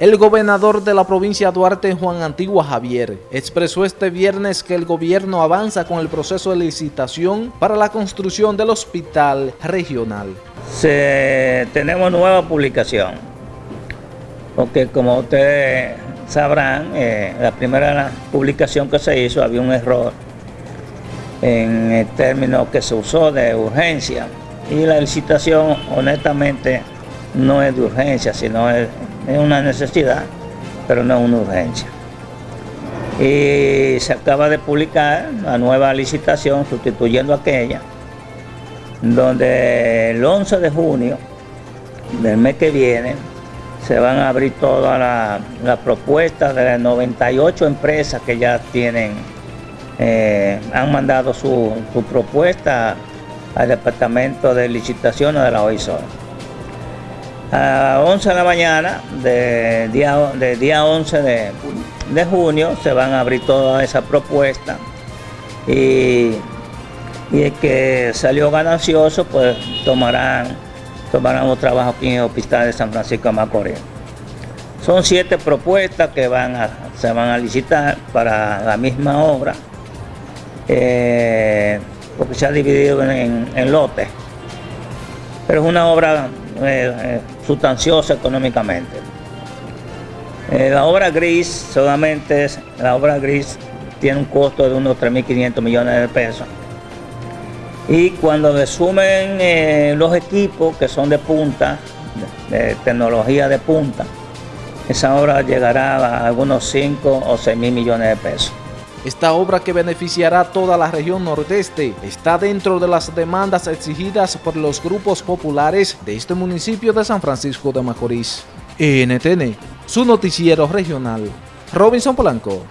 El gobernador de la provincia de Duarte, Juan Antigua Javier, expresó este viernes que el gobierno avanza con el proceso de licitación para la construcción del hospital regional. Se, tenemos nueva publicación, porque como ustedes sabrán, eh, la primera publicación que se hizo había un error en el término que se usó de urgencia y la licitación honestamente no es de urgencia, sino es es una necesidad, pero no es una urgencia. Y se acaba de publicar la nueva licitación sustituyendo aquella, donde el 11 de junio del mes que viene se van a abrir todas las propuestas de las 98 empresas que ya tienen, eh, han mandado su, su, propuesta al Departamento de Licitaciones de la OISOR a 11 de la mañana de día, de día 11 de, junio se van a abrir todas esas propuestas y, el que salió ganancioso pues tomarán, tomarán un trabajo aquí en el Hospital de San Francisco de Macorís. Son siete propuestas que van a, se van a licitar para la misma obra, eh, porque se ha dividido en lotes. Pero es una obra eh, eh, sustanciosa económicamente. Eh, la obra gris solamente es, la obra gris tiene un costo de unos 3.500 millones de pesos. Y cuando le sumen los equipos que son de punta, de, tecnología de punta, esa obra llegará a algunos 5 o 6 mil millones de pesos. Esta obra que beneficiará a toda la región nordeste está dentro de las demandas exigidas por los grupos populares de este municipio de San Francisco de Macorís. NTN, su noticiero regional. Robinson Polanco.